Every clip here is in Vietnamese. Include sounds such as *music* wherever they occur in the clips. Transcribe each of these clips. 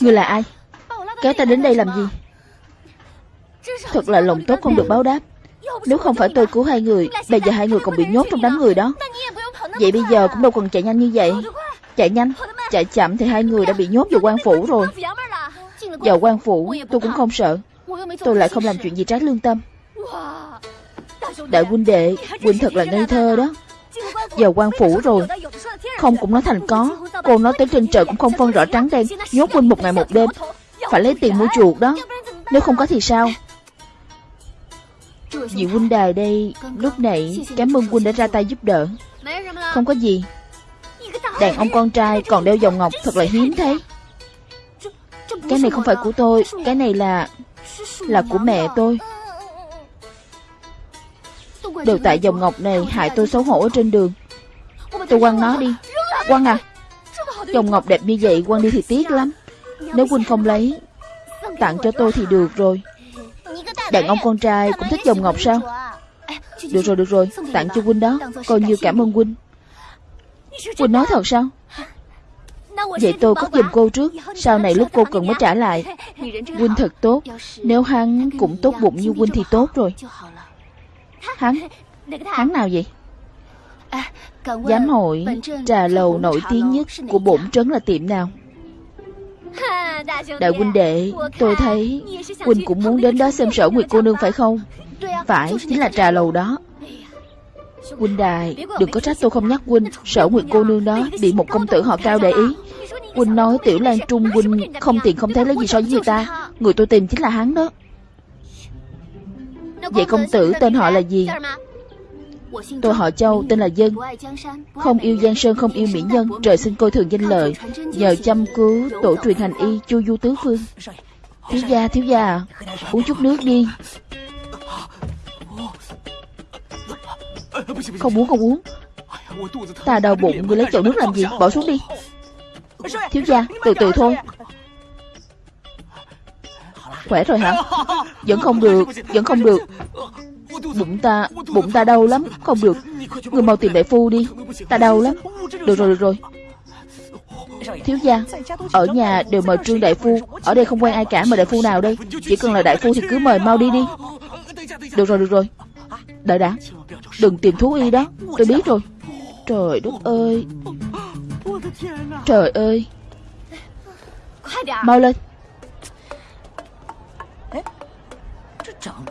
Ngươi là ai? Kéo ta đến đây làm gì? Thật là lòng tốt không được báo đáp. Nếu không phải tôi cứu hai người Bây giờ hai người còn bị nhốt trong đám người đó. Vậy bây giờ cũng đâu cần chạy nhanh như vậy. Chạy nhanh, Chạy chậm thì hai người đã bị nhốt vào quan phủ rồi. Vào quan phủ, tôi cũng không sợ. Tôi lại không làm chuyện gì trái lương tâm. Đại huynh đệ, Huynh thật là ngây thơ đó. Vào quan phủ rồi không cũng nói thành có. Cô nói tới trên trời cũng không phân rõ trắng đen, Nhốt huynh một ngày một đêm. Phải lấy tiền mua chuột đó. Nếu không có thì sao? Vị huynh đài đây, Lúc nãy cảm ơn huynh đã ra tay giúp đỡ. Không có gì. Đàn ông con trai còn đeo vòng ngọc Thật là hiếm thấy. Cái này không phải của tôi, Cái này là Là của mẹ tôi. Đều tại dòng ngọc này hại tôi xấu hổ ở trên đường. Tôi quăng nó đi. Quăng à? Chồng ngọc đẹp như vậy, quăng đi thì tiếc lắm. Nếu huynh không lấy, Tặng cho tôi thì được rồi. Đàn ông con trai cũng thích chồng ngọc sao? Được rồi được rồi. Tặng cho huynh đó. Coi như cảm ơn huynh Huynh nói thật sao? Vậy tôi cất giùm cô trước. Sau này lúc cô cần mới trả lại. Huynh thật tốt. Nếu hắn cũng tốt bụng như Huynh thì tốt rồi. Hắn? Hắn nào vậy? Giám hội Trà lầu nổi tiếng nhất Của bổn trấn là tiệm nào? Đại huynh đệ Tôi thấy Huynh cũng muốn đến đó xem sở Nguyệt cô nương phải không? Phải chính là trà lầu đó. Huynh đài Đừng có trách tôi không nhắc huynh. Sở Nguyệt cô nương đó Bị một công tử họ cao để ý. Huynh nói Tiểu Lan Trung huynh Không tiền không thấy lấy gì so với người ta. Người tôi tìm chính là hắn đó. Vậy công tử tên họ là gì Tôi họ Châu tên là Dân. Không yêu Giang Sơn không yêu mỹ nhân Trời sinh coi thường danh lợi. Nhờ chăm cứu tổ truyền hành y chu du tứ phương. Thiếu gia thiếu gia à, Uống chút nước đi. Không uống không uống. Ta đau bụng Ngươi lấy chậu nước làm gì? Bỏ xuống đi. Thiếu gia từ từ thôi. Khỏe rồi hả? Vẫn không được Vẫn không được. Bụng ta Bụng ta đau lắm, Không được. Người mau tìm đại phu đi. Ta đau lắm. Được rồi được rồi. Thiếu gia, Ở nhà đều mời trương đại phu. Ở đây không quen ai cả mời đại phu nào đây? Chỉ cần là đại phu thì cứ mời mau đi đi. Được rồi được rồi. Đợi đã, Đừng tìm thú y đó. Tôi biết rồi. Trời đất ơi. Trời ơi. Mau lên.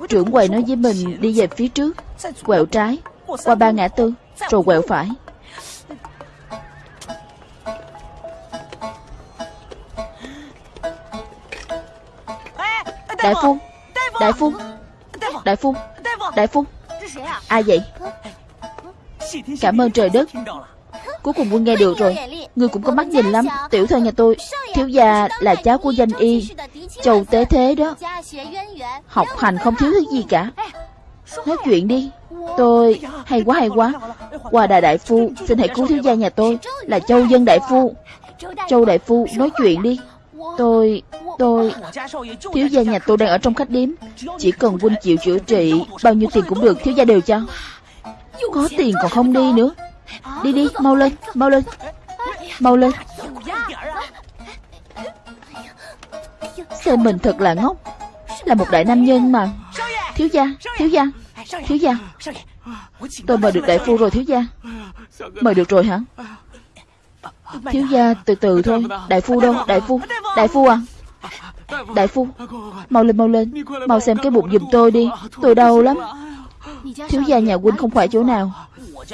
Trưởng quầy nói với mình đi về phía trước, Quẹo trái, Qua ba ngã tư, Rồi quẹo phải. Đại phu Đại phu Đại phu Đại phu Ai vậy? Cảm ơn trời đất. Cuối cùng quân nghe được rồi Ngươi cũng có mắt nhìn lắm. Tiểu thơ nhà tôi, Thiếu gia là cháu của danh y. Châu tế thế đó. Học hành không thiếu thứ gì cả. Nói chuyện đi. Tôi hay quá hay quá. Qua đại đại phu, Xin hãy cứu thiếu gia nhà tôi. Là Châu dân đại phu. Châu đại phu, nói chuyện đi. Tôi Tôi, Thiếu gia nhà tôi đang ở trong khách điếm. Chỉ cần huynh chịu chữa trị, Bao nhiêu tiền cũng được. Thiếu gia đều cho. Có tiền còn không đi nữa. Đi đi, mau lên Mau lên. Mau lên. Xem mình thật là ngốc. Là một đại nam nhân mà. Thiếu gia Thiếu gia Thiếu gia. Tôi mời được đại phu rồi, thiếu gia. Mời được rồi hả? Thiếu gia, từ từ thôi. Đại phu đâu? Đại phu Đại phu à? Đại phu, Mau lên mau lên. Mau xem cái bụng giùm tôi đi. Tôi đau lắm. Thiếu gia nhà huynh không khỏe chỗ nào.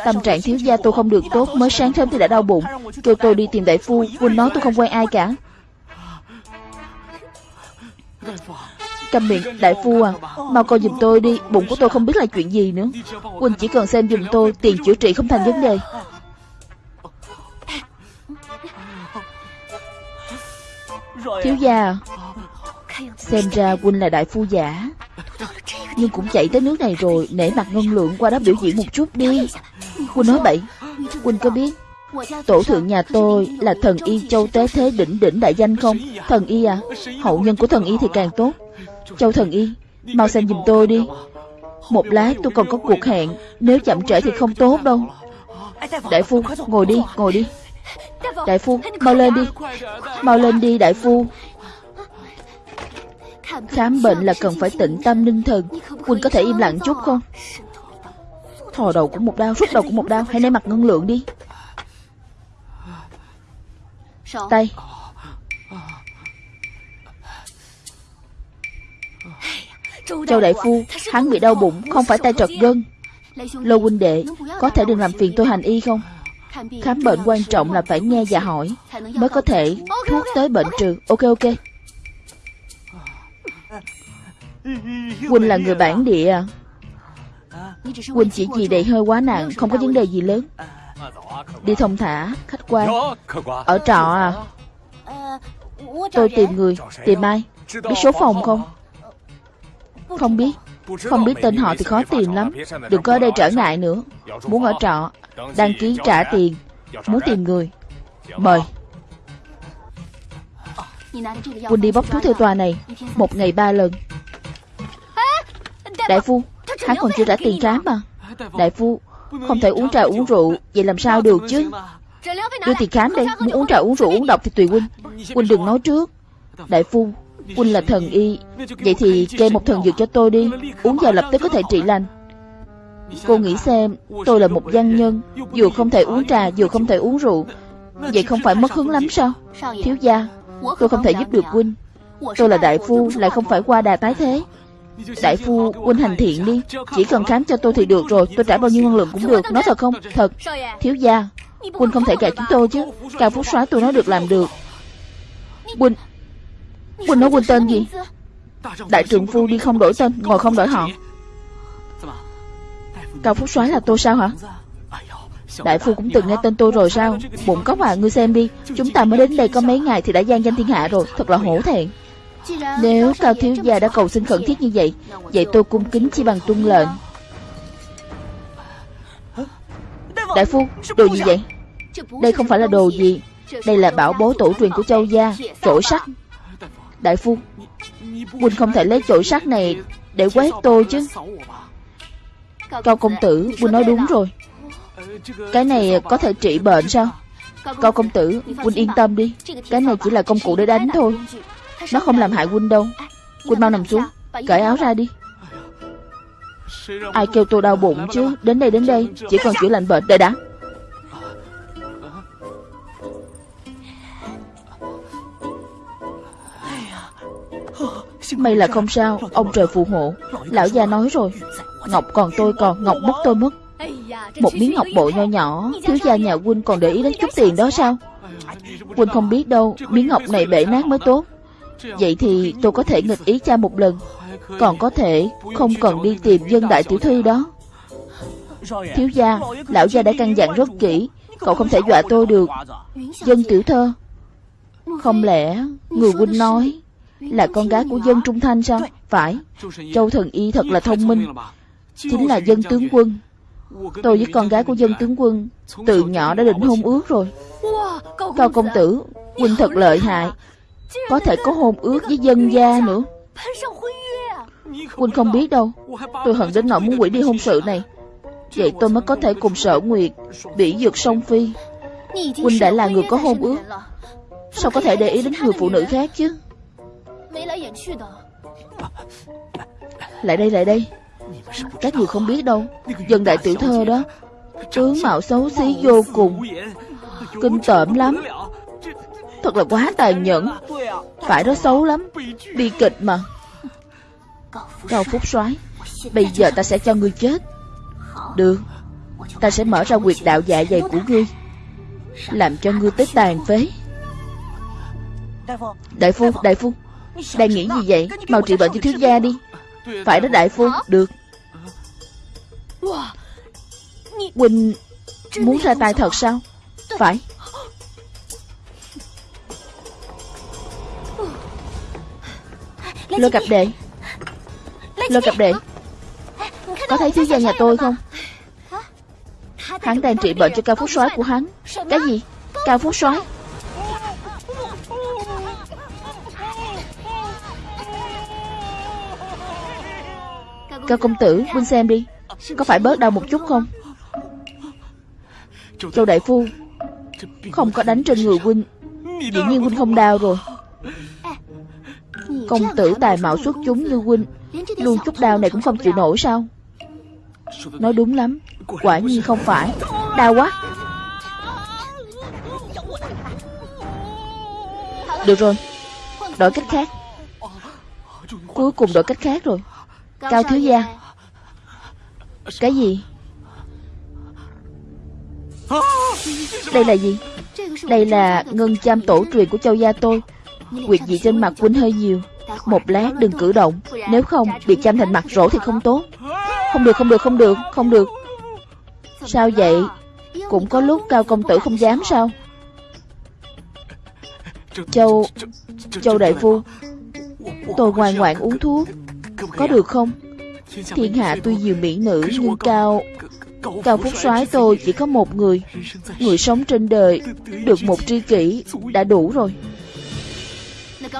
Tâm trạng thiếu gia tôi không được tốt. Mới sáng sớm thì đã đau bụng. Kêu tôi đi tìm đại phu. Huynh nói tôi không quen ai cả. Cầm miệng, đại phu à. Mau coi giùm tôi đi. Bụng của tôi không biết là chuyện gì nữa. Huynh chỉ cần xem giùm tôi, Tiền chữa trị không thành vấn đề. Thiếu gia, Xem ra Huynh là đại phu giả. Nhưng cũng chạy tới nước này rồi, Nể mặt ngân lượng qua đó biểu diễn một chút đi. Huynh nói bậy. Huynh có biết Tổ thượng nhà tôi là thần y châu tế thế đỉnh đỉnh đại danh không? Thần y à Hậu nhân của thần y thì càng tốt. Châu thần y, Mau xem giùm tôi đi. Một lát tôi còn có cuộc hẹn, Nếu chậm trễ thì không tốt đâu. Đại phu, ngồi đi ngồi đi. Đại phu, Mau lên đi. Mau lên đi, đại phu. Khám bệnh là cần phải tĩnh tâm ninh thần. Quỳnh có thể im lặng chút không? Thò đầu cũng một đau Rút đầu cũng một đau. Hãy ném mặt ngân lượng đi. Tay Châu đại phu Hắn bị đau bụng Không phải tay trật gân. Lô huynh đệ Có thể đừng làm phiền tôi hành y không? Khám bệnh quan trọng là phải nghe và hỏi Mới có thể thuốc tới bệnh trừ. Ok ok. Huynh là người bản địa. À Huynh chỉ gì đầy hơi quá nặng Không có vấn đề gì lớn Đi thông thả, khách quan. Ở trọ à? Tôi tìm người, tìm ai? Biết số phòng không? Không biết. Không biết tên họ thì khó tìm lắm. Đừng có ở đây trở ngại nữa. Muốn ở trọ Đăng ký trả tiền. Muốn tìm người. Mời. Quỳnh đi bóc thuốc theo tòa này. Một ngày ba lần. Đại phu Hắn còn chưa trả tiền khám mà. Đại phu không thể uống trà uống rượu, Vậy làm sao được chứ? Đưa tiền khám đây, Muốn uống trà uống rượu, uống độc thì tùy huynh. Huynh đừng nói trước. Đại phu, Huynh là thần y. Vậy thì kê một thần dược cho tôi đi. Uống vào lập tức có thể trị lành. Cô nghĩ xem, Tôi là một văn nhân, Vừa không thể uống trà, vừa không thể uống rượu. Vậy không phải mất hứng lắm sao? Thiếu gia, Tôi không thể giúp được huynh. Tôi là đại phu, Lại không phải qua đà tái thế. Đại phu huynh hành thiện đi. Chỉ cần khám cho tôi thì được rồi. Tôi trả bao nhiêu năng lượng cũng được. Nói thật không? Thật. Thiếu gia Huynh không thể gạt chúng tôi chứ. Cao phúc xóa tôi nói được làm được. Huynh Huynh nói huynh tên gì? Đại trưởng phu đi không đổi tên, Ngồi không đổi họ. Cao Phúc soái là tôi sao hả? Đại phu cũng từng nghe tên tôi rồi sao? Bụng cóc à ngươi xem đi. Chúng ta mới đến đây có mấy ngày thì đã gian danh thiên hạ rồi. Thật là hổ thẹn. Nếu Cao Thiếu Gia đã cầu xin khẩn thiết như vậy Vậy tôi cung kính chỉ bằng tuân lệnh. Đại phu, Đồ gì vậy? Đây không phải là đồ gì? Đây là bảo bối tổ truyền của châu gia Chổi sắt. Đại phu, Huynh không thể lấy chổi sắt này Để quét tôi chứ? Cao công tử, Huynh nói đúng rồi. Cái này có thể trị bệnh sao? Cao công tử, Huynh yên tâm đi. Cái này chỉ là công cụ để đánh thôi. Nó không làm hại Huynh đâu. Huynh mau nằm xuống. Cởi áo ra đi. Ai kêu tôi đau bụng chứ? Đến đây đến đây. Chỉ còn chữa lạnh bệnh. Đợi đã. May là không sao. Ông trời phù hộ. Lão già nói rồi. Ngọc còn tôi còn. Ngọc mất tôi mất. Một miếng ngọc bội nho nhỏ. Thiếu gia nhà huynh còn để ý đến chút tiền đó sao? Huynh không biết đâu. Miếng ngọc này bể nát mới tốt. Vậy thì tôi có thể nghịch ý cha một lần. Còn có thể không cần đi tìm dân đại tiểu thư đó. Thiếu gia, Lão gia đã căn dặn rất kỹ. Cậu không thể dọa tôi được. Dân tiểu thơ, Không lẽ người huynh nói Là con gái của dân trung thanh sao? Phải. Châu thần y thật là thông minh. Chính là dân tướng quân. Tôi với con gái của dân tướng quân Từ nhỏ đã định hôn ước rồi. Cao công tử, Huynh thật lợi hại. Có thể có hôn ước với dân gia nữa. Quỳnh không biết đâu. Tôi hận đến nỗi muốn quỷ đi hôn sự này. Vậy tôi mới có thể cùng sở nguyệt Bị dược song phi. Quỳnh đã là người có hôn ước. Sao có thể để ý đến người phụ nữ khác chứ? Lại đây lại đây. Các người không biết đâu. Dân đại tiểu thơ đó. Tướng mạo xấu xí vô cùng. Kinh tởm lắm. Thật là quá tàn nhẫn. Phải đó xấu lắm. Bi kịch mà. Cao Phúc soái Bây giờ ta sẽ cho ngươi chết. Được. Ta sẽ mở ra quyệt đạo dạ dày của ngươi Làm cho ngươi tới tàn phế. Đại phu, đại phu Đang nghĩ gì vậy? Mau trị bệnh cho thiếu gia đi. Phải đó đại phu, được. Quỳnh Muốn ra tay thật sao? Phải. Lôi cặp đệ Lôi cặp đệ Có thấy thiếu gia nhà tôi không? Hắn đang trị bệnh cho cao phúc soái của hắn. Cái gì? Cao phúc soái? Cao công tử Huynh xem đi. Có phải bớt đau một chút không? Châu đại phu Không có đánh trên người huynh. Dĩ nhiên huynh không đau rồi Công tử tài mạo xuất chúng như huynh Luôn chút đau này cũng không chịu nổi sao? Nói đúng lắm Quả nhiên không phải. Đau quá. Được rồi Đổi cách khác. Cuối cùng đổi cách khác rồi. Cao thiếu gia. Cái gì? Đây là gì? Đây là ngân cham tổ truyền của châu gia tôi. Quyệt dị trên mặt huynh hơi nhiều một lát đừng cử động. Nếu không bị chăm thành mặt rỗ thì không tốt. Không được không được không được Không được. Sao vậy? Cũng có lúc cao công tử không dám sao? Châu Châu đại phu, Tôi ngoan ngoãn uống thuốc. Có được không? Thiên hạ tuy nhiều mỹ nữ Nhưng cao Cao Phúc soái tôi chỉ có một người. Người sống trên đời Được một tri kỷ Đã đủ rồi.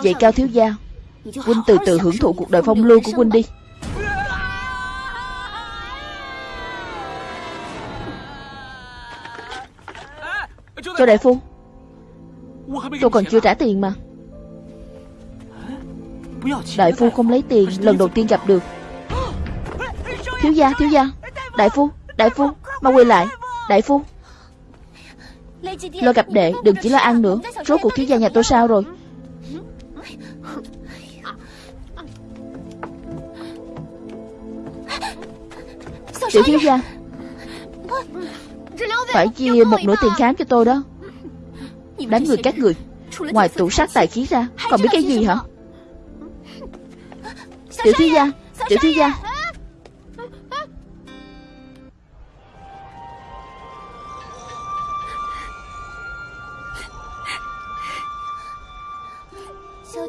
Vậy Cao Thiếu Gia Huynh từ từ hưởng thụ cuộc đời phong lưu của Huynh đi. Cho đại phu. Tôi còn chưa trả tiền mà. Đại phu không lấy tiền Lần đầu tiên gặp được. Thiếu gia, thiếu gia. Đại phu, đại phu Mau quay lại. Đại phu. Lo gặp đệ, đừng chỉ lo ăn nữa. Rốt cuộc thiếu gia nhà tôi sao rồi Tiểu thiếu gia Phải chia một nửa tiền khám cho tôi đó. Đánh người các người Ngoài tủ sát tài khí ra Còn biết cái gì hả? Tiểu thiếu gia Tiểu thiếu gia.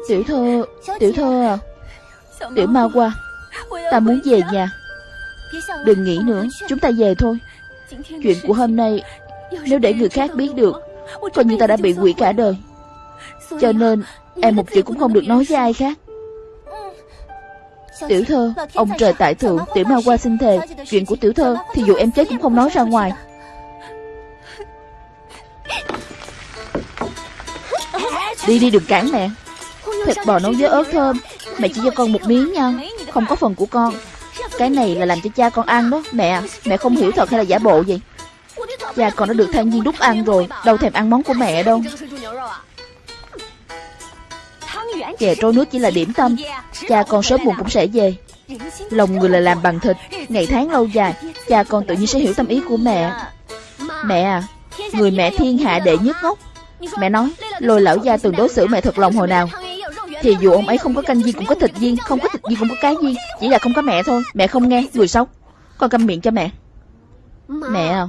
Tiểu thơ Tiểu thơ à. Tiểu ma qua Ta muốn về nhà Đừng nghĩ nữa, Chúng ta về thôi. Chuyện của hôm nay, Nếu để người khác biết được, Coi như ta đã bị quỷ cả đời. Cho nên, Em một chữ cũng không được nói với ai khác. Tiểu thơ, Ông trời tại thượng, Tiểu ma qua xin thề. Chuyện của tiểu thơ, Thì dù em chết cũng không nói ra ngoài. Đi đi đừng cản mẹ. Thịt bò nấu với ớt thơm, Mẹ chỉ cho con một miếng nha. Không có phần của con. Cái này là làm cho cha con ăn đó, Mẹ à. Mẹ không hiểu thật hay là giả bộ vậy? Cha con đã được thanh viên đúc ăn rồi, Đâu thèm ăn món của mẹ đâu. Chè trôi nước chỉ là điểm tâm. Cha con sớm muộn cũng sẽ về. Lòng người là làm bằng thịt, Ngày tháng lâu dài, Cha con tự nhiên sẽ hiểu tâm ý của mẹ. Mẹ à Người mẹ thiên hạ đệ nhất ngốc. Mẹ nói, Lôi lão gia từng đối xử mẹ thật lòng hồi nào? Thì dù ông ấy không có canh viên cũng có thịt viên Không có thịt viên cũng có cái viên Chỉ là không có mẹ thôi. Mẹ không nghe Người xấu. Con câm miệng cho mẹ. Mẹ à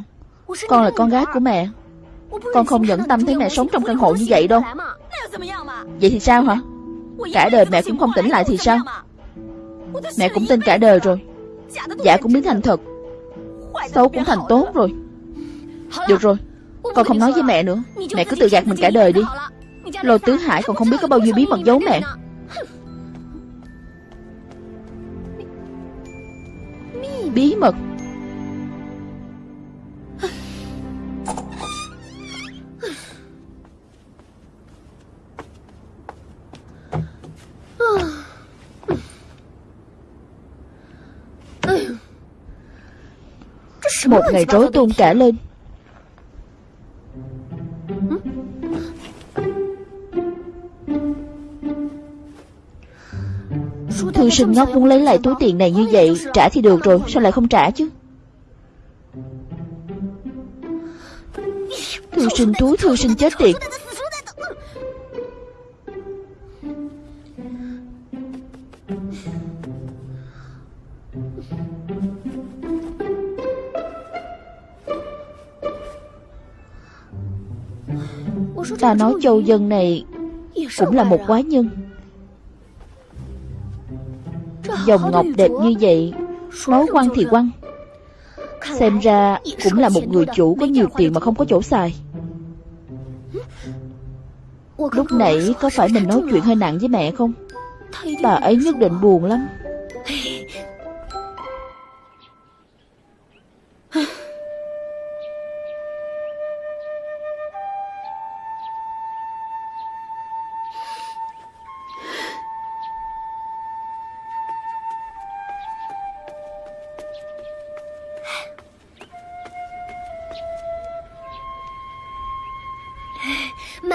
Con là con gái của mẹ. Con không nhẫn tâm thấy mẹ sống trong căn hộ như vậy đâu. Vậy thì sao hả? Cả đời mẹ cũng không tỉnh lại thì sao? Mẹ cũng tin cả đời rồi. Giả cũng biến thành thật. Xấu cũng thành tốt rồi. Được rồi. Con không nói với mẹ nữa. Mẹ cứ tự gạt mình cả đời đi Lôi tứ hải còn không biết có bao nhiêu bí mật giấu mẹ. Bí mật. Một ngày rối tung cả lên. Sinh ngốc muốn lấy lại túi tiền này như vậy Trả thì được rồi Sao lại không trả chứ? Thư sinh túi thư sinh chết tiệt. Ta nói châu dân này Cũng là một quái nhân Dòng ngọc đẹp như vậy. Nói quăng thì quăng Xem ra cũng là một người chủ có nhiều tiền mà không có chỗ xài. Lúc nãy có phải mình nói chuyện hơi nặng với mẹ không? Bà ấy nhất định buồn lắm.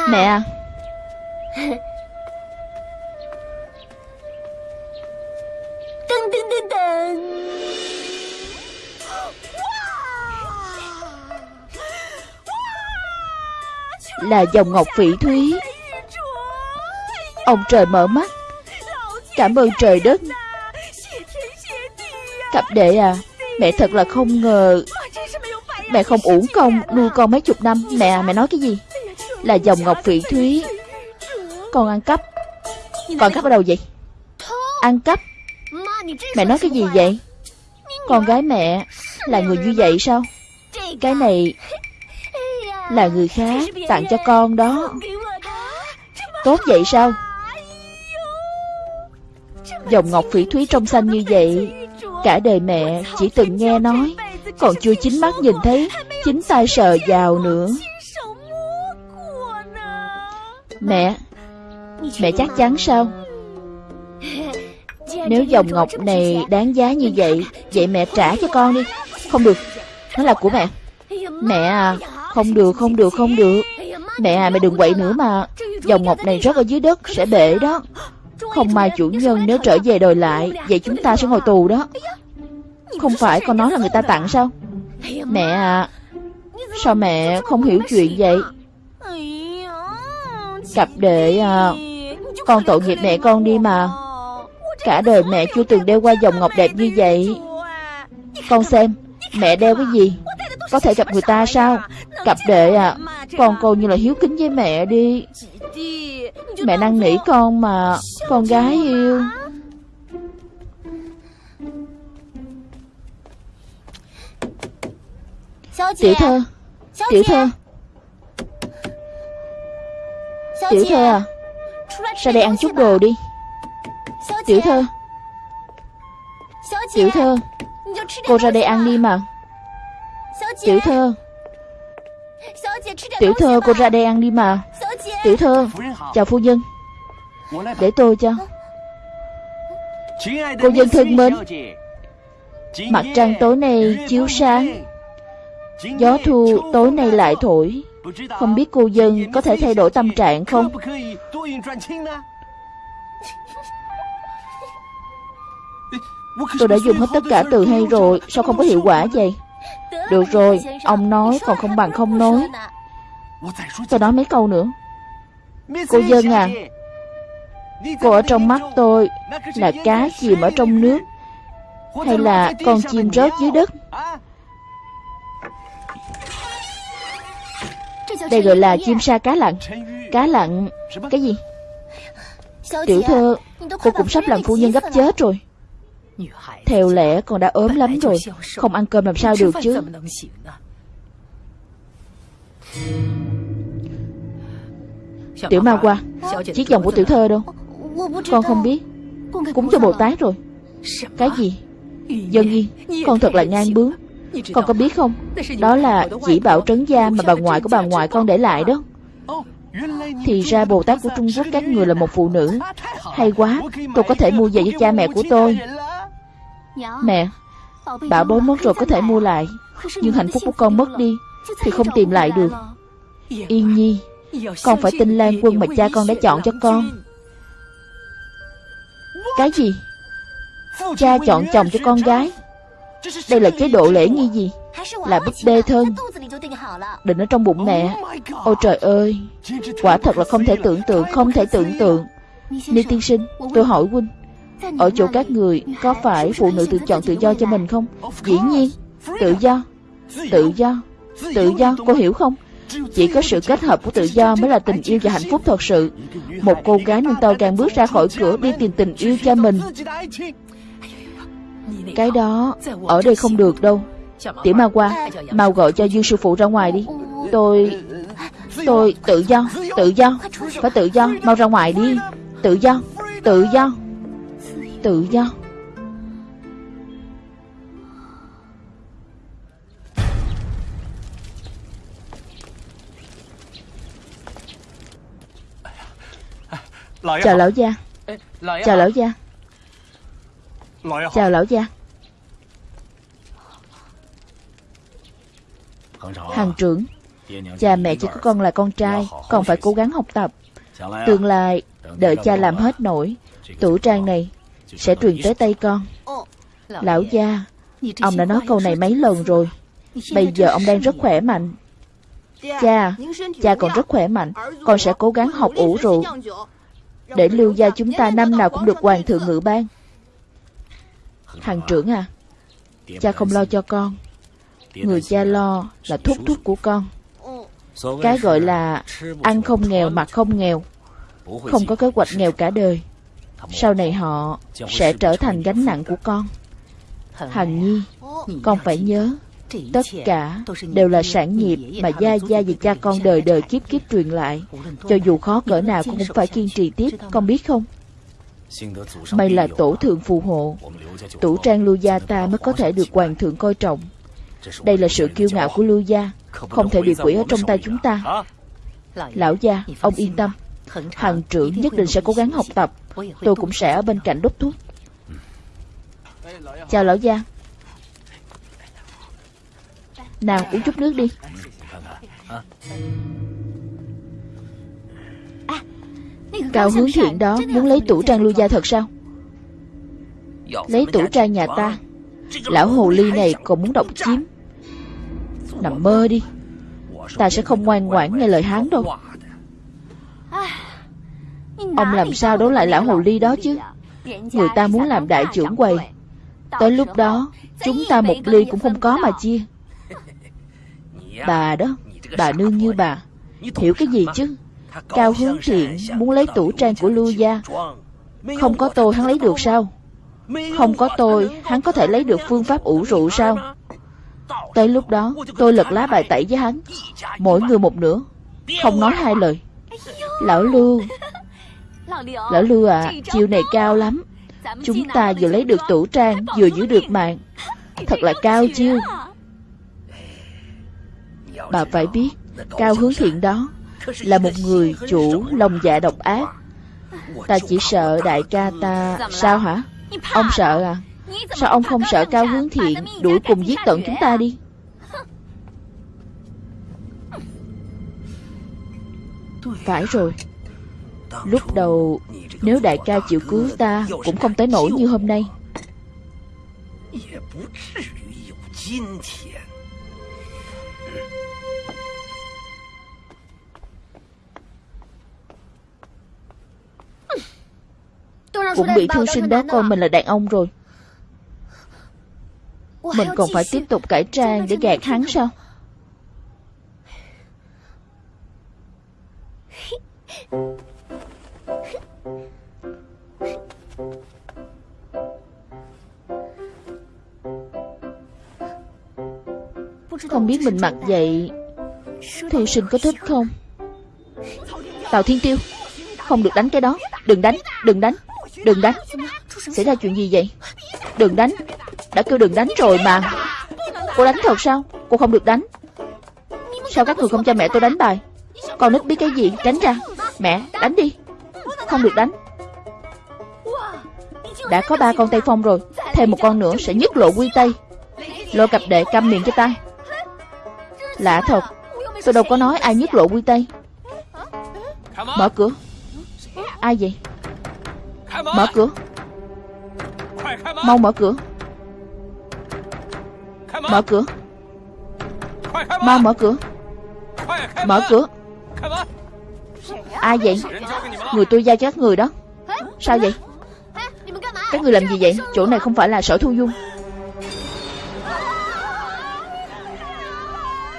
Mẹ à? *laughs* Là dòng ngọc phỉ thúy. Ông trời mở mắt. Cảm ơn trời đất. Cặp đệ à Mẹ thật là không ngờ. Mẹ không uổng công nuôi con mấy chục năm. Mẹ à mẹ nói cái gì là dòng ngọc phỉ thúy. Con ăn cắp? Con cắp ở đâu vậy? Ăn cắp? Mẹ nói cái gì vậy? Con gái mẹ Là người như vậy sao? Cái này Là người khác tặng cho con đó. Tốt vậy sao? Dòng ngọc phỉ thúy trong xanh như vậy, Cả đời mẹ chỉ từng nghe nói, Còn chưa chính mắt nhìn thấy, Chính tay sờ vào nữa. Mẹ Mẹ chắc chắn sao? Nếu dòng ngọc này đáng giá như vậy Vậy mẹ trả cho con đi. Không được, Nó là của mẹ. Mẹ à Không được không được không được. Mẹ à mẹ đừng quậy nữa mà. Dòng ngọc này rớt ở dưới đất, Sẽ bể đó. Không may chủ nhân nếu trở về đòi lại, Vậy chúng ta sẽ ngồi tù đó. Không phải con nói là người ta tặng sao? Mẹ à Sao mẹ không hiểu chuyện vậy? Cặp đệ à Con tội nghiệp mẹ con đi mà. Cả đời mẹ chưa từng đeo qua dòng ngọc đẹp như vậy. Con xem, Mẹ đeo cái gì? Có thể gặp người ta sao? Cặp đệ à Con coi như là hiếu kính với mẹ đi. Mẹ năn nỉ con mà, Con gái yêu. Tiểu thơ Tiểu thơ. Tiểu thơ à Ra đây ăn chút đồ đi. Tiểu thơ. Tiểu thơ. Cô ra đây ăn đi mà. Tiểu thơ. Tiểu thơ cô ra đây ăn đi mà. Tiểu thơ Chào phu nhân. Để tôi cho. Cô dân thân mến Mặt trăng tối nay chiếu sáng. Gió thu tối nay lại thổi không biết cô dân có thể thay đổi tâm trạng không? Tôi đã dùng hết tất cả từ hay rồi, Sao không có hiệu quả vậy? Được rồi, Ông nói, còn không bằng không nói. Tôi nói mấy câu nữa. Cô dân à Cô ở trong mắt tôi Là cá chìm ở trong nước, Hay là con chim rớt dưới đất? Đây gọi là chim sa cá lặn. Cá lặn. Cái gì? Tiểu thơ Cô cũng sắp làm phu nhân gấp chết rồi. Theo lẽ con đã ốm lắm rồi Không ăn cơm làm sao được chứ. Tiểu ma qua Chiếc vòng của tiểu thơ đâu? Con không biết. Cúng cho Bồ Tát rồi. Cái gì? Dân yên Con thật là ngang bướng Con có biết không? Đó là chỉ bảo trấn gia mà bà ngoại của bà ngoại con để lại đó. Thì ra Bồ Tát của Trung Quốc các người là một phụ nữ. Hay quá. Tôi có thể mua về cho cha mẹ của tôi. Mẹ Bảo bối mất rồi có thể mua lại. Nhưng hạnh phúc của con mất đi Thì không tìm lại được. Yên nhi Con phải tin Lan quân mà cha con đã chọn cho con. Cái gì? Cha chọn chồng cho con gái Đây là chế độ lễ nghi gì? Là búp bê thân. Định ở trong bụng mẹ. Ôi trời ơi. Quả thật là không thể tưởng tượng Không thể tưởng tượng. Ni tiên sinh Tôi hỏi huynh Ở chỗ các người Có phải phụ nữ tự chọn tự do cho mình không? Dĩ nhiên. Tự do. Tự do. Tự do. Cô hiểu không? Chỉ có sự kết hợp của tự do mới là tình yêu và hạnh phúc thật sự. Một cô gái nên tàu càng bước ra khỏi cửa đi tìm tình yêu cho mình cái đó, ở đây không được đâu. Tiểu ma qua Mau gọi cho Dương sư phụ ra ngoài đi. Tôi Tôi tự do Tự do. Phải tự do, Mau ra ngoài đi. Tự do Tự do Tự do. Chào lão gia. Chào lão gia. Chào lão gia. Hàng trưởng Cha mẹ chỉ có con là con trai Con phải cố gắng học tập. Tương lai Đợi cha làm hết nổi Tủ trang này Sẽ truyền tới tay con. Lão gia. Ông đã nói câu này mấy lần rồi. Bây giờ ông đang rất khỏe mạnh. Cha Cha còn rất khỏe mạnh. Con sẽ cố gắng học ủ rượu. Để lưu gia chúng ta năm nào cũng được hoàng thượng ngự ban hàng trưởng à Cha không lo cho con Người cha lo là thúc thúc của con Cái gọi là Ăn không nghèo mặc không nghèo Không có kế hoạch nghèo cả đời Sau này họ Sẽ trở thành gánh nặng của con Hằng Nhi Con phải nhớ Tất cả đều là sản nghiệp mà gia gia và cha con đời đời kiếp kiếp truyền lại. Cho dù khó cỡ nào cũng phải kiên trì tiếp, con biết không? May là tổ thượng phù hộ. Tủ trang lưu gia ta mới có thể được hoàng thượng coi trọng. Đây là sự kiêu ngạo của lưu gia. Không thể bị quỷ ở trong tay chúng ta. Lão gia, ông yên tâm. Hằng trưởng nhất định sẽ cố gắng học tập. Tôi cũng sẽ ở bên cạnh đốc thúc. Chào lão gia. Nào uống chút nước đi Cao hướng thiện đó muốn lấy tủ trang lưu gia thật sao? Lấy tủ trang nhà ta. Lão hồ ly này còn muốn độc chiếm. Nằm mơ đi. Ta sẽ không ngoan ngoãn nghe lời hắn đâu. Ông làm sao đấu lại lão hồ ly đó chứ? Người ta muốn làm đại trưởng quầy. Tới lúc đó Chúng ta một ly cũng không có mà chia. *laughs* Bà đó Bà nương như bà. Hiểu cái gì chứ Cao hướng thiện muốn lấy tủ trang của lưu gia. Không có tôi hắn lấy được sao? Không có tôi, hắn có thể lấy được phương pháp ủ rượu sao? Tới lúc đó, tôi lật lá bài tẩy với hắn. Mỗi người một nửa. Không nói hai lời. Lão Lưu. Lão Lưu à Chiều này cao lắm. Chúng ta vừa lấy được tủ trang, Vừa giữ được mạng. Thật là cao chiêu. Bà phải biết, Cao hướng thiện đó là một người chủ lòng dạ độc ác. Ta chỉ sợ đại ca ta. Sao hả? Ông sợ à? Sao ông không sợ cao hướng thiện, Đuổi cùng giết tận chúng ta đi? Phải rồi. Lúc đầu, Nếu đại ca chịu cứu ta, Cũng không tới nổi như hôm nay. Cũng bị thư sinh đó coi mình là đàn ông rồi. Mình còn phải tiếp tục cải trang để gạt hắn sao? Không biết mình mặc vậy Thư sinh có thích không? Tào Thiên Tiêu Không được đánh cái đó. Đừng đánh, đừng đánh Đừng đánh. Xảy ra chuyện gì vậy? Đừng đánh. Đã kêu đừng đánh rồi mà. Cô đánh thật sao? Cô không được đánh. Sao các người không cho mẹ tôi đánh bài? Con nít biết cái gì? Tránh ra. Mẹ, đánh đi. Không được đánh. Đã có ba con tay Phong rồi. Thêm một con nữa sẽ nhứt lộ quy Tây. Lôi cặp đệ câm miệng cho ta. Lạ thật. Tôi đâu có nói ai nhứt lộ quy Tây. Mở cửa. Ai vậy? Mở cửa. Mau mở cửa. Mở cửa. Mau mở cửa. Mở cửa. Ai vậy? Người tôi giao cho các người đó. Sao vậy? Các người làm gì vậy? Chỗ này không phải là sở thu dung.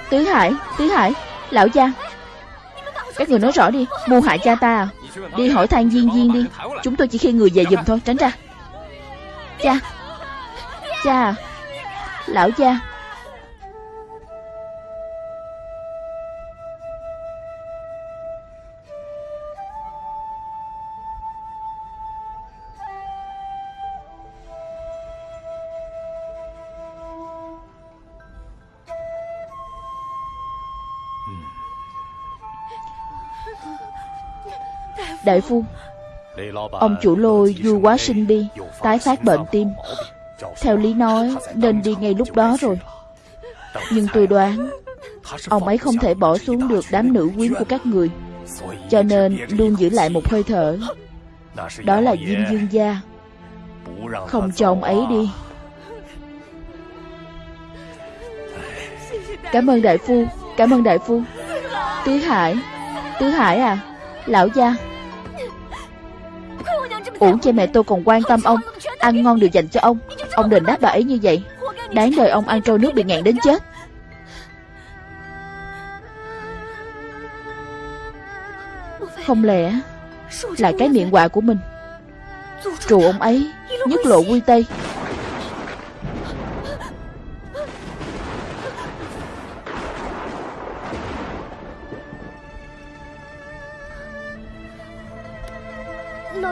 Tứ Hải Tứ Hải, Lão gia. Các người nói rõ đi. Mưu hại cha ta à? Đi hỏi than Diên Diên đi. Chúng tôi chỉ khi người về giùm thôi. Tránh ra. Cha. Cha. Lão cha. Đại phu. Ông chủ lôi vui quá sinh đi, Tái phát bệnh tim. Theo lý nói, nên đi ngay lúc đó rồi. Nhưng tôi đoán, Ông ấy không thể bỏ xuống được đám nữ quyến của các người. Cho nên luôn giữ lại một hơi thở. Đó là Diêm Dương Gia. Không cho ông ấy đi. Cảm ơn đại phu, Cảm ơn đại phu. Tứ Hải Tứ Hải à Lão gia. Uổng cho mẹ tôi còn quan tâm ông, Ăn ngon đều dành cho ông. Ông đền đáp bà ấy như vậy. Đáng đời ông ăn trôi nước bị ngạn đến chết. Không lẽ Là cái miệng quạ của mình? Trù ông ấy, Nhất lộ quy tây.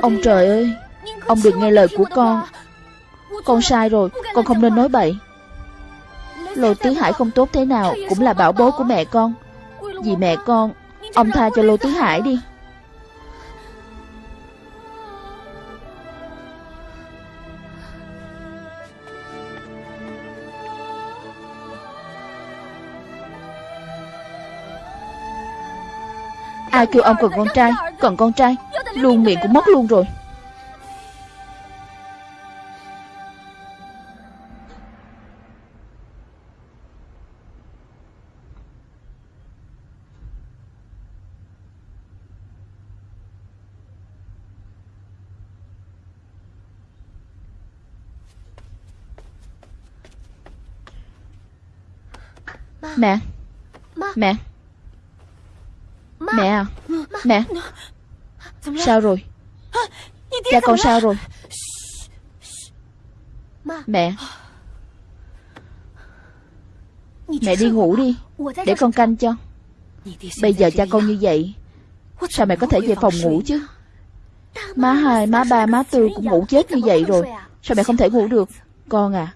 Ông trời ơi Ông đừng nghe lời của con. Con sai rồi Con không nên nói bậy. Lô Tứ Hải không tốt thế nào Cũng là bảo bối của mẹ con. Vì mẹ con Ông tha cho Lô Tứ Hải đi. Ai kêu ông cần con trai? Cần con trai Luôn miệng cũng mất luôn rồi. Mẹ. Mẹ. Mẹ. À. Mẹ Sao rồi? Cha con sao rồi? Mẹ. Mẹ. Đi ngủ đi Để con canh cho. Bây giờ cha con như vậy Sao mẹ có thể về phòng ngủ chứ? Má hai, má ba, má tư cũng ngủ chết như vậy rồi. Sao mẹ không thể ngủ được? Con à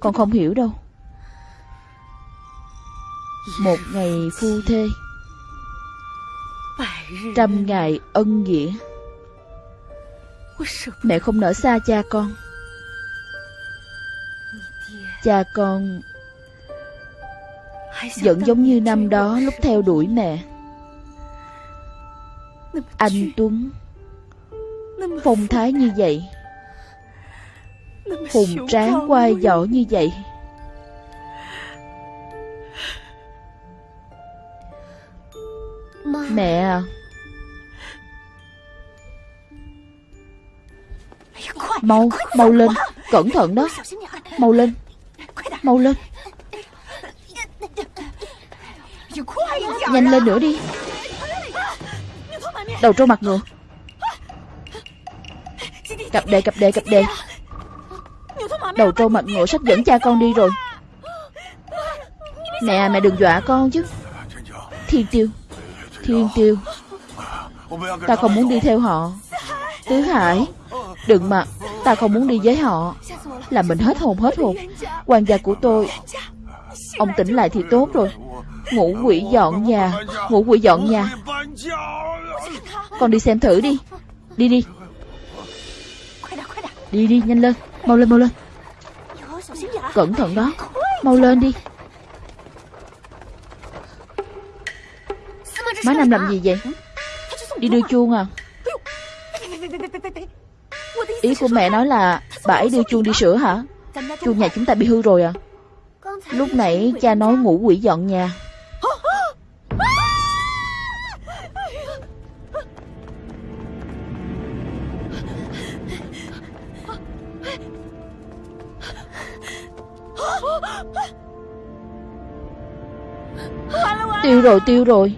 Con không? hiểu đâu. Một ngày phu thê Trăm ngày ân nghĩa. Mẹ không nỡ xa cha con. Cha con Vẫn giống như năm đó lúc theo đuổi mẹ. Anh Tuấn, Phong thái như vậy, Hùng tráng quai võ như vậy. Mẹ. À. Mau, mau lên. Cẩn thận đó. Mau lên. Mau lên. Nhanh lên nữa đi. Đầu trâu mặt ngựa. Cặp đề cặp đề cặp đề Đầu trâu mặt ngựa sắp dẫn cha con đi rồi. Mẹ à, mẹ đừng dọa con chứ. Thiên tiêu. Thiên tiêu Ta không muốn đi theo họ. Tứ Hải Đừng mà Ta không muốn đi với họ. Làm mình hết hồn hết hồn Quan gia của tôi, Ông tỉnh lại thì tốt rồi. Ngủ quỷ dọn nhà Ngủ quỷ dọn nhà. Con đi xem thử đi. Đi đi. Đi đi, nhanh lên. Mau lên mau lên. Cẩn thận đó. Mau lên đi. Má nam làm gì vậy? Đi đưa chuông à? Ý của mẹ nói là Bà ấy đưa chuông đi sửa hả? Chuông nhà chúng ta bị hư rồi à? Lúc nãy cha nói ngủ quỷ dọn nhà. Tiêu rồi tiêu rồi.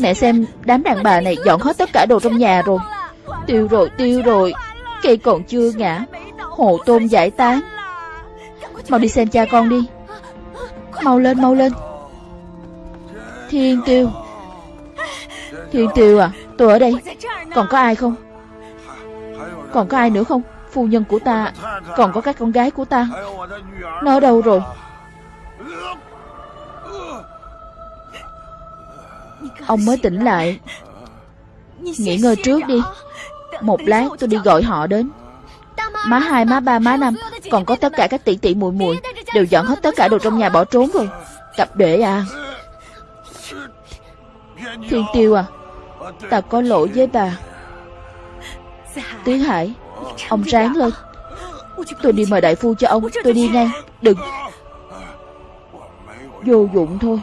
Mẹ xem, đám đàn bà này dọn hết tất cả đồ trong nhà rồi. Tiêu rồi tiêu rồi. Cây còn chưa ngã. Hồ tôm giải tán. Mau đi xem cha con đi. Mau lên mau lên. Thiên tiêu. Thiên tiêu à Tôi ở đây. Còn có ai không? Còn có ai nữa không? Phu nhân của ta. Còn có các con gái của ta. Nó đâu rồi? Ông mới tỉnh lại. Nghỉ ngơi trước đi. Một lát tôi đi gọi họ đến. Má hai, má ba, má năm Còn có tất cả các tỷ tỷ muội muội Đều dọn hết tất cả đồ trong nhà bỏ trốn rồi. Cặp đệ à. Thiên Tiêu à Ta có lỗi với bà. Tiến Hải Ông ráng lên. Tôi đi mời đại phu cho ông. Tôi đi ngay. Đừng. Vô dụng thôi.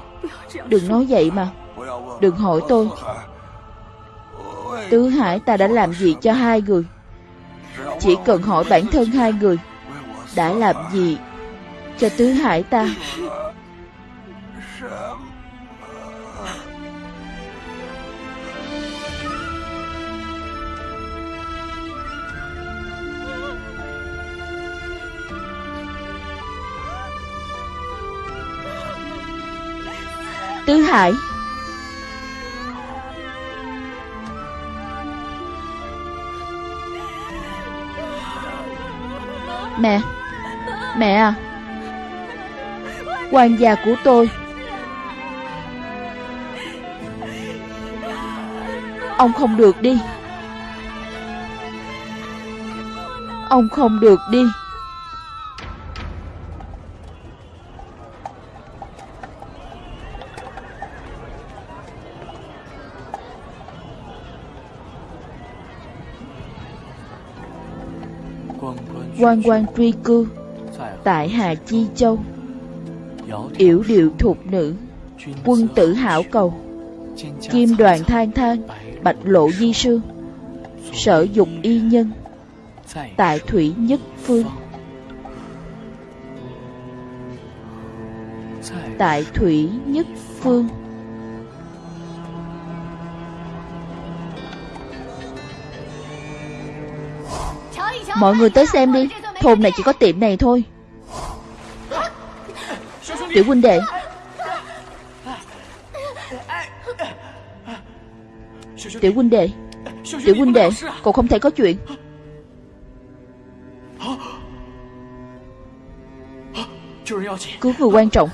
Đừng nói vậy mà. Đừng hỏi tôi. Tứ Hải, ta đã làm gì cho hai người? Chỉ cần hỏi bản thân hai người, Đã làm gì Cho Tứ Hải ta? Tứ Hải Mẹ. Mẹ à. Hoàng gia của tôi. Ông không được đi. Ông không được đi. Quan quan truy cư, tại Hà Chi Châu. Yểu điệu thục nữ, quân tử hảo cầu. Kim đoàn than than, bạch lộ di sư. Sở dục y nhân, tại thủy nhất phương. Tại thủy nhất phương. Mọi người tới xem đi. Thôn này chỉ có tiệm này thôi. Tiểu huynh đệ. Tiểu huynh đệ. Tiểu huynh đệ, Cậu không thể có chuyện. Cứu người quan trọng.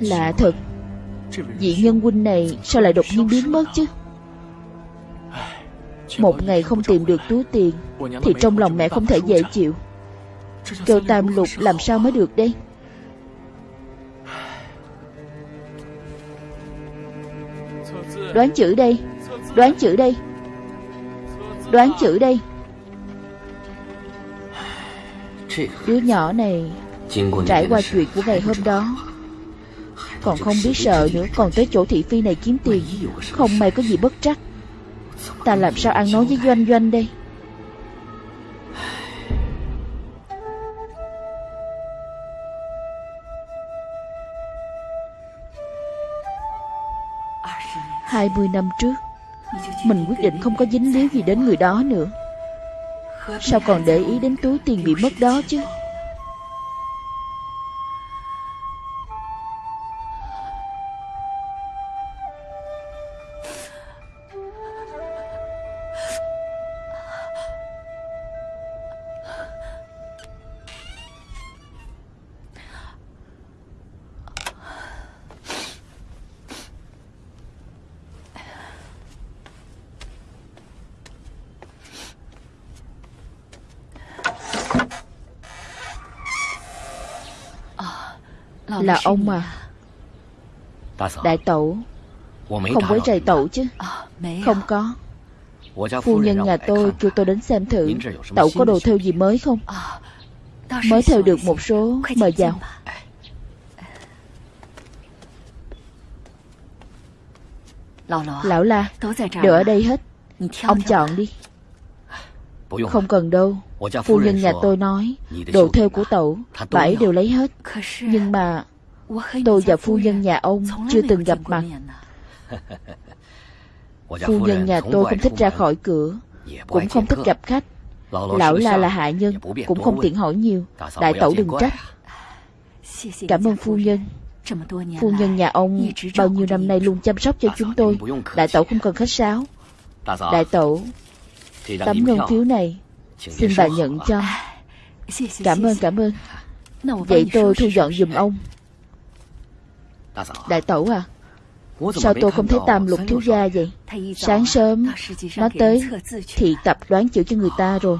Lạ thật. Vị nhân huynh này sao lại đột nhiên biến mất chứ? Một ngày không tìm được túi tiền Thì trong lòng mẹ không thể dễ chịu. Kêu tam lục làm sao mới được đây? Đoán chữ đây Đoán chữ đây Đoán chữ đây. Đứa nhỏ này Trải qua chuyện của ngày hôm đó còn không biết sợ nữa. Còn tới chỗ thị phi này kiếm tiền, Không may có gì bất trắc. Ta làm sao ăn nói với Doanh Doanh đây? Hai mươi năm trước, Mình quyết định không có dính líu gì đến người đó nữa. Sao còn để ý đến túi tiền bị mất đó chứ? Là ông à. Đại tẩu. Không quấy rầy tẩu chứ. Không có. Phu nhân nhà tôi kêu tôi đến xem thử. Tẩu có đồ theo gì mới không? Mới theo được một số Mời vào. Lão la Đều ở đây hết. Ông chọn đi Không cần đâu. Phu nhân nhà tôi nói Đồ theo của tẩu Bảy đều lấy *laughs* hết. Nhưng mà Tôi và phu nhân nhà ông chưa từng gặp mặt. Phu nhân nhà tôi không thích ra khỏi cửa Cũng không thích gặp khách。Lão la là hạ nhân Cũng không tiện hỏi nhiều。Đại tẩu đừng trách Cảm ơn phu nhân Phu nhân nhà ông bao nhiêu năm nay luôn chăm sóc cho chúng tôi Đại tẩu không cần khách sáo。Đại tẩu Tấm ngân phiếu này. Xin bà nhận cho. Cảm ơn cảm ơn. Vậy tôi thu dọn giùm ông. Đại tẩu à Sao tôi không thấy tam lục thiếu gia vậy? Sáng sớm Nó tới thị tập đoán chữ cho người ta rồi.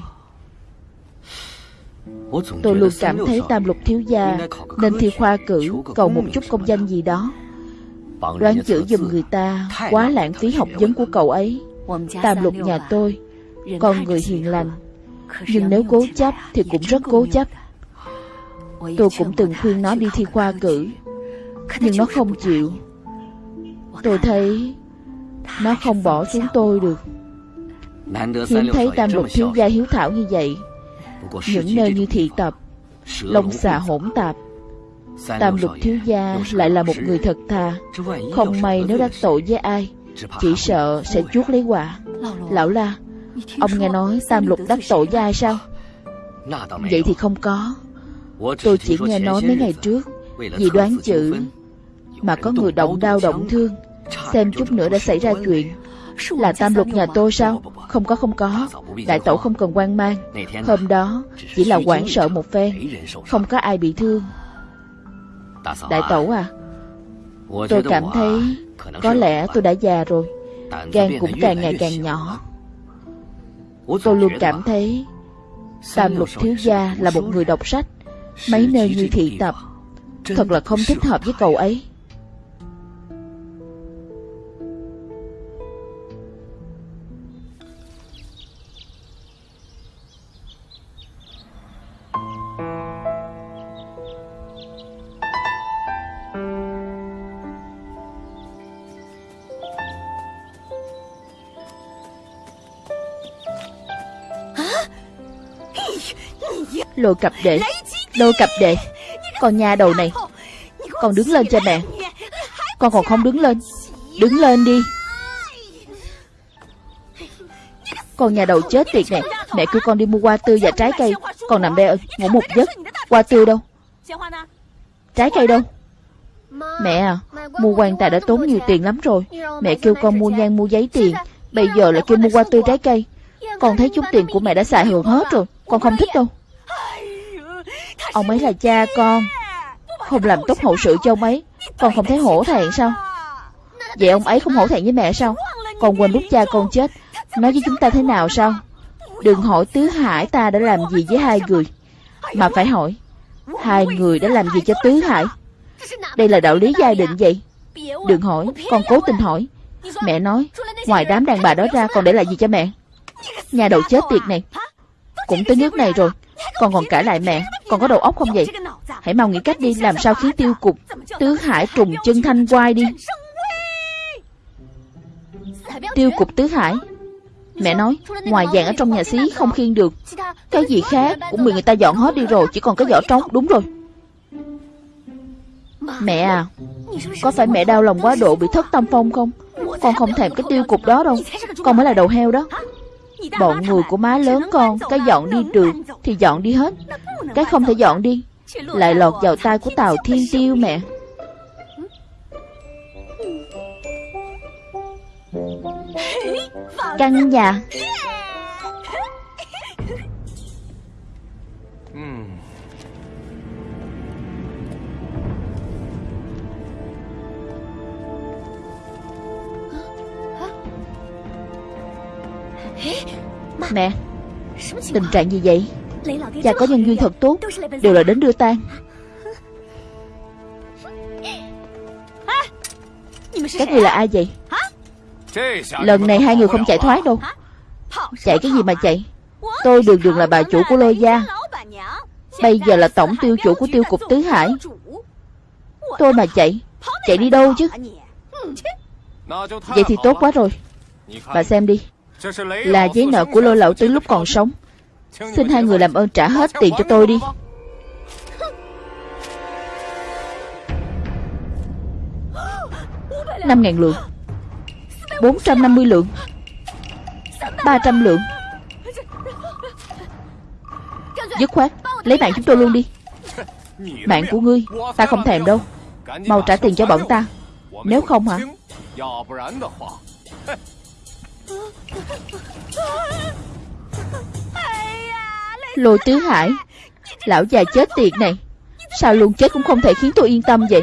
Tôi luôn cảm thấy tam lục thiếu gia Nên thi khoa cử Cầu một chút công danh gì đó. Đoán chữ giùm người ta Quá lãng phí học vấn của cậu ấy. Tam lục nhà tôi Con người hiền lành. Nhưng nếu cố chấp thì cũng rất cố chấp. Tôi cũng từng khuyên nó đi thi khoa cử Nhưng nó không chịu. Tôi thấy Nó không bỏ xuống tôi được. Hiếm thấy tam lục thiếu gia hiếu thảo như vậy. Những nơi như thị tập Long xà hỗn tạp. Tam lục thiếu gia lại là một người thật thà. Không may nếu đắc tội với ai Chỉ sợ sẽ chuốt lấy quả Lão la Ông nghe nói tam lục đắc tội với ai sao? Vậy thì không có. Tôi chỉ nghe nói mấy ngày trước Vì đoán chữ Mà có người động đau động thương. Xem chút nữa đã xảy ra chuyện. Là tam lục nhà tôi sao? Không có không có. Đại tổ không cần quan mang. Hôm đó chỉ là hoảng sợ một phen. Không có ai bị thương. Đại tổ à Tôi cảm thấy Có lẽ tôi đã già rồi. Gan cũng càng ngày càng nhỏ Tôi luôn cảm thấy Tam lục thiếu gia là một người đọc sách Mấy nơi như thị tập. Thật là không thích hợp với cậu ấy Lôi cặp đệ Lôi cặp đệ Con nhà đầu này, Con đứng lên cho mẹ. Con còn không đứng lên. Đứng lên đi. Con nhà đầu chết tiệt này. Mẹ kêu con đi mua hoa tươi và trái cây. Con nằm đây ngủ một giấc. Hoa tươi đâu? Trái cây đâu? Mẹ à Mua quan tài đã tốn nhiều tiền lắm rồi. Mẹ kêu con mua nhang, mua giấy tiền. Bây giờ lại kêu mua hoa tươi trái cây. Con thấy chút tiền của mẹ đã xài hưởng hết rồi. Con không thích đâu. Ông ấy là cha con. Không làm tốt hậu sự cho ông ấy, Con không thấy hổ thẹn sao? Vậy ông ấy không hổ thẹn với mẹ sao? Con quên lúc cha con chết. Nói với chúng ta thế nào sao? Đừng hỏi Tứ Hải ta đã làm gì với hai người, Mà phải hỏi, Hai người đã làm gì cho Tứ Hải? Đây là đạo lý gia định vậy. Đừng hỏi, Con cố tình hỏi. Mẹ nói, Ngoài đám đàn bà đó ra còn để lại gì cho mẹ? Nhà đầu chết tiệt này. Cũng tới nước này rồi, Con còn cãi lại mẹ còn có đầu óc không vậy? Hãy mau nghĩ cách đi, Làm sao khiến tiêu cục Tứ hải trùng chân thanh quai đi. Tiêu cục tứ hải. Mẹ nói, Ngoài vàng ở trong nhà xí không khiêng được. Cái gì khác? Cũng bị người ta dọn hết đi rồi, Chỉ còn cái vỏ trống. Đúng rồi. Mẹ à Có phải mẹ đau lòng quá độ bị thất tâm phong không? Con không thèm cái tiêu cục đó đâu. Con mới là đầu heo đó. Bọn người của má lớn con Cái dọn đi được Thì dọn đi hết. Cái không thể dọn đi Lại lọt vào tay của Tào Thiên Tiêu mẹ. Căn nhà Mẹ Tình trạng gì vậy? Cha có nhân duyên thật tốt Đều là đến đưa tang. Các người là ai vậy? Lần này hai người không chạy thoát đâu. Chạy cái gì mà chạy? Tôi đường đường là bà chủ của lôi gia. Bây giờ là tổng tiêu chủ của tiêu cục Tứ Hải. Tôi mà chạy Chạy đi đâu chứ? Vậy thì tốt quá rồi. Bà xem đi là giấy nợ của lôi lậu tứ lúc còn sống. Xin hai người làm ơn trả hết tiền cho tôi đi. Năm ngàn lượng. Bốn trăm năm mươi lượng. Ba trăm lượng. Dứt khoát, Lấy mạng chúng tôi luôn đi. Mạng của ngươi, Ta không thèm đâu. Mau trả tiền cho bọn ta. Nếu không hả? Lôi tứ hải, Lão già chết tiệt này. Sao luôn chết cũng không thể khiến tôi yên tâm vậy?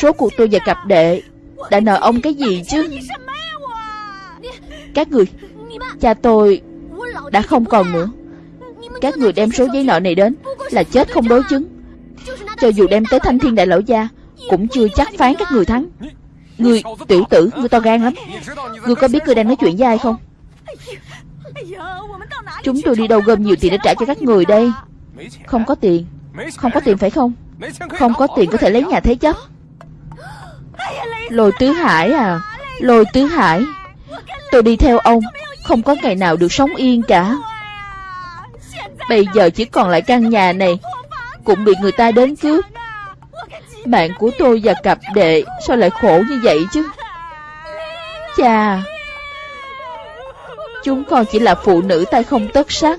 Số cuộc tôi và cặp đệ Đã nợ ông cái gì chứ? Các người, Cha tôi Đã không còn nữa. Các người đem số giấy nợ này đến Là chết không đối chứng. Cho dù đem tới thanh thiên đại lão gia, Cũng chưa chắc phán các người thắng. Người tiểu tử, Người to gan lắm. Người có biết người đang nói chuyện với ai không? Chúng tôi đi đâu gom nhiều tiền để trả cho các người đây? Không có tiền. Không có tiền phải không? Không có tiền có thể lấy nhà thế chấp Lôi tứ hải à. Lôi tứ hải. Tôi đi theo ông. Không có ngày nào được sống yên cả. Bây giờ chỉ còn lại căn nhà này. Cũng bị người ta đến cướp. Bạn của tôi và cặp đệ Sao lại khổ như vậy chứ? Chà Chúng con chỉ là phụ nữ tay không tất sắc.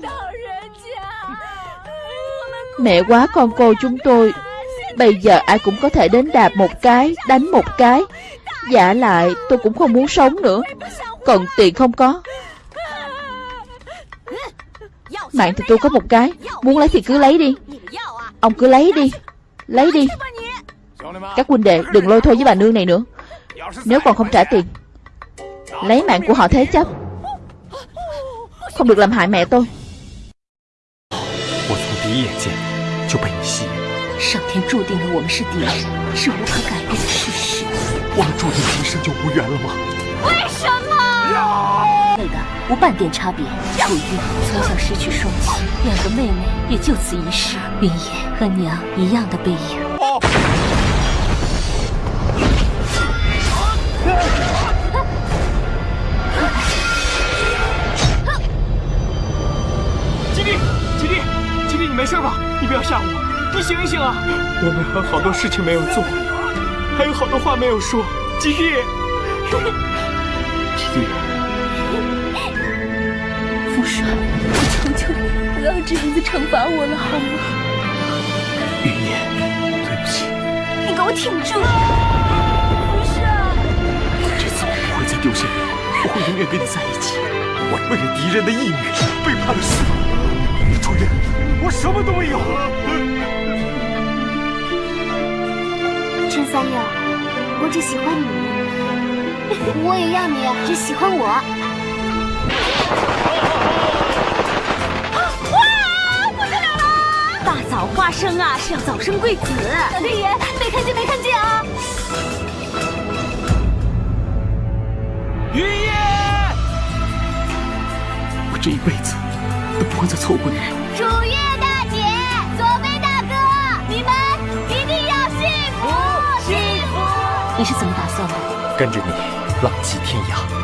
Mẹ quá con cô chúng tôi, Bây giờ ai cũng có thể đến đạp một cái, Đánh một cái. Giả lại, tôi cũng không muốn sống nữa. Còn tiền không có. Mạng thì tôi có một cái, Muốn lấy thì cứ lấy đi. Ông cứ lấy đi Lấy đi. Các huynh đệ, đừng lôi thôi với bà nương này nữa. Nếu còn không trả tiền, Lấy mạng của họ thế chấp. Không được làm hại mẹ tôi 我从第一眼见你就被你吸引，上天注定了我们是敌人，是无可改变的事实。我们注定今生就无缘了吗？为什么？那个无半点差别。楚玉从小失去双亲，两个妹妹也就此一世。云烟和娘一样的背影。吉没事吧？你不要吓我，你醒一醒啊！我们还有好多事情没有做，还有好多话没有说。吉弟，*laughs* 吉弟，父帅，我求求你，不要这样子惩罚我了，好吗？云野，对不起，你给我挺住！父帅，这次我不会再丢下你，我会永远跟你在一起。我为了敌人的义女，背叛了师父。楚月，我什么都没有。*laughs* 陈三爷，我只喜欢你，*laughs* 我也要你只喜欢我。*laughs* 哇，不得了了！大早花生啊，是要早生贵子。老天爷，没看见，没看见啊！云烟，我这一辈子都不会再错过你。楚月大姐，左飞大哥，你们一定要幸福，幸福。你是怎么打算的？跟着你浪迹天涯，